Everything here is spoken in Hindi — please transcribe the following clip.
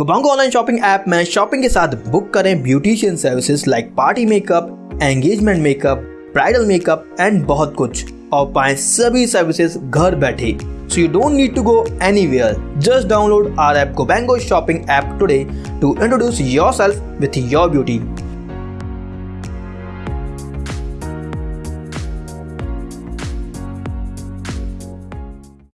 गोबांगो ऑनलाइन शॉपिंग ऐप में शॉपिंग के साथ बुक करें beautician services like party makeup engagement makeup bridal makeup and बहुत कुछ और पाएँ सभी सर्विसेज़ घर बैठे so you don't need to go anywhere. Just download our app Gobango Shopping app today to introduce yourself with your beauty.